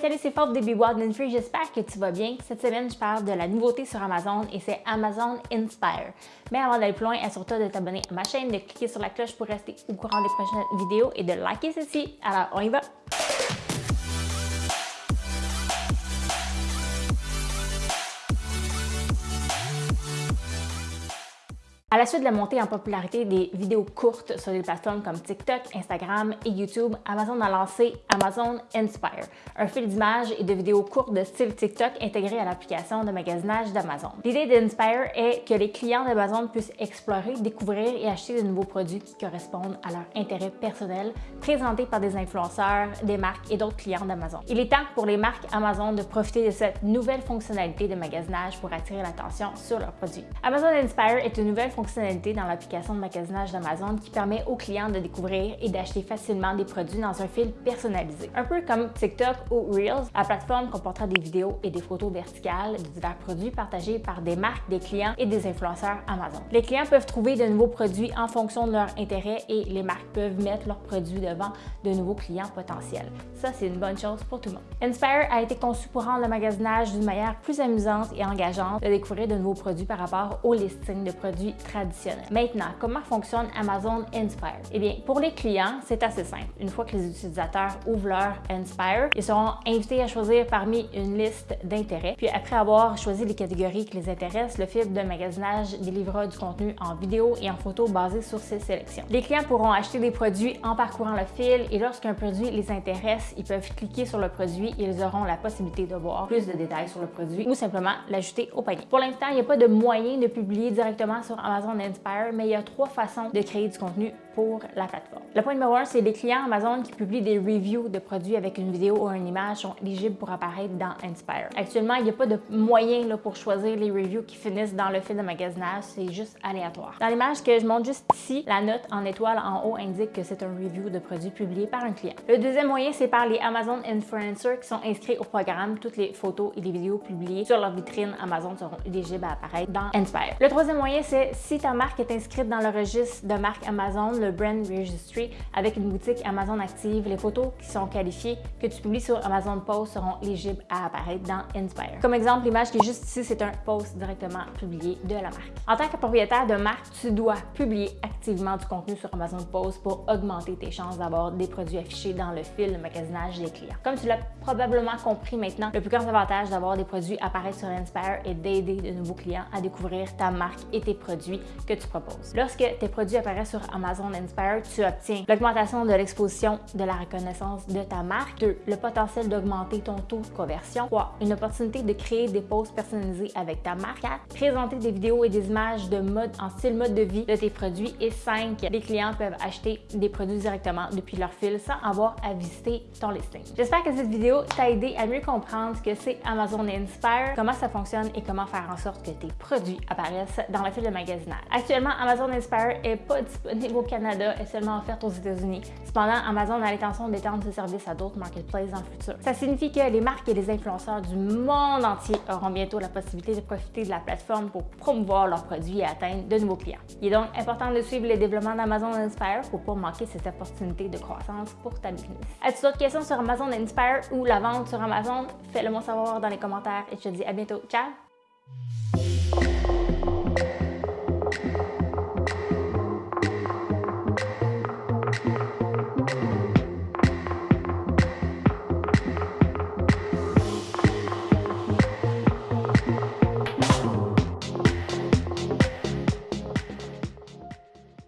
Salut, c'est Fort des Bois Free, j'espère que tu vas bien. Cette semaine, je parle de la nouveauté sur Amazon et c'est Amazon Inspire. Mais avant d'aller plus loin, assure-toi de t'abonner à ma chaîne, de cliquer sur la cloche pour rester au courant des prochaines vidéos et de liker ceci. Alors, on y va! À la suite de la montée en popularité des vidéos courtes sur des plateformes comme TikTok, Instagram et YouTube, Amazon a lancé Amazon Inspire, un fil d'images et de vidéos courtes de style TikTok intégré à l'application de magasinage d'Amazon. L'idée d'Inspire est que les clients d'Amazon puissent explorer, découvrir et acheter de nouveaux produits qui correspondent à leur intérêt personnel, présentés par des influenceurs, des marques et d'autres clients d'Amazon. Il est temps pour les marques Amazon de profiter de cette nouvelle fonctionnalité de magasinage pour attirer l'attention sur leurs produits. Amazon Inspire est une nouvelle fonctionnalité dans l'application de magasinage d'Amazon qui permet aux clients de découvrir et d'acheter facilement des produits dans un fil personnalisé. Un peu comme TikTok ou Reels, la plateforme comportera des vidéos et des photos verticales de divers produits partagés par des marques, des clients et des influenceurs Amazon. Les clients peuvent trouver de nouveaux produits en fonction de leur intérêt et les marques peuvent mettre leurs produits devant de nouveaux clients potentiels. Ça, c'est une bonne chose pour tout le monde. Inspire a été conçu pour rendre le magasinage d'une manière plus amusante et engageante de découvrir de nouveaux produits par rapport au listing de produits Maintenant, comment fonctionne Amazon Inspire? Eh bien, pour les clients, c'est assez simple. Une fois que les utilisateurs ouvrent leur Inspire, ils seront invités à choisir parmi une liste d'intérêts. Puis après avoir choisi les catégories qui les intéressent, le fil de magasinage délivrera du contenu en vidéo et en photo basé sur ces sélections. Les clients pourront acheter des produits en parcourant le fil et lorsqu'un produit les intéresse, ils peuvent cliquer sur le produit et ils auront la possibilité de voir plus de détails sur le produit ou simplement l'ajouter au panier. Pour l'instant, il n'y a pas de moyen de publier directement sur Amazon Amazon Inspire, mais il y a trois façons de créer du contenu pour la plateforme. Le point numéro un, c'est les clients Amazon qui publient des reviews de produits avec une vidéo ou une image sont éligibles pour apparaître dans Inspire. Actuellement, il n'y a pas de moyen là, pour choisir les reviews qui finissent dans le fil de magasinage, c'est juste aléatoire. Dans l'image que je montre juste ici, la note en étoile en haut indique que c'est un review de produit publié par un client. Le deuxième moyen, c'est par les Amazon Influencers qui sont inscrits au programme. Toutes les photos et les vidéos publiées sur leur vitrine Amazon seront éligibles à apparaître dans Inspire. Le troisième moyen, c'est si ta marque est inscrite dans le registre de marque Amazon, le Brand Registry, avec une boutique Amazon active, les photos qui sont qualifiées que tu publies sur Amazon Post seront éligibles à apparaître dans Inspire. Comme exemple, l'image qui est juste ici, c'est un post directement publié de la marque. En tant que propriétaire de marque, tu dois publier activement du contenu sur Amazon Post pour augmenter tes chances d'avoir des produits affichés dans le fil de magasinage des clients. Comme tu l'as probablement compris maintenant, le plus grand avantage d'avoir des produits apparaître sur Inspire est d'aider de nouveaux clients à découvrir ta marque et tes produits que tu proposes. Lorsque tes produits apparaissent sur Amazon Inspire, tu obtiens l'augmentation de l'exposition de la reconnaissance de ta marque. 2. Le potentiel d'augmenter ton taux de conversion. 3. Une opportunité de créer des posts personnalisés avec ta marque. 4. Présenter des vidéos et des images de mode en style mode de vie de tes produits. Et 5. Les clients peuvent acheter des produits directement depuis leur fil sans avoir à visiter ton listing. J'espère que cette vidéo t'a aidé à mieux comprendre ce que c'est Amazon Inspire, comment ça fonctionne et comment faire en sorte que tes produits apparaissent dans le fil de Actuellement, Amazon Inspire n'est pas disponible au Canada et seulement offerte aux États-Unis. Cependant, Amazon a l'intention d'étendre ce service à d'autres marketplaces dans le futur. Ça signifie que les marques et les influenceurs du monde entier auront bientôt la possibilité de profiter de la plateforme pour promouvoir leurs produits et atteindre de nouveaux clients. Il est donc important de suivre les développements d'Amazon Inspire pour ne pas manquer cette opportunité de croissance pour ta business. As-tu d'autres questions sur Amazon Inspire ou la vente sur Amazon? Fais-le moi savoir dans les commentaires et je te dis à bientôt. Ciao!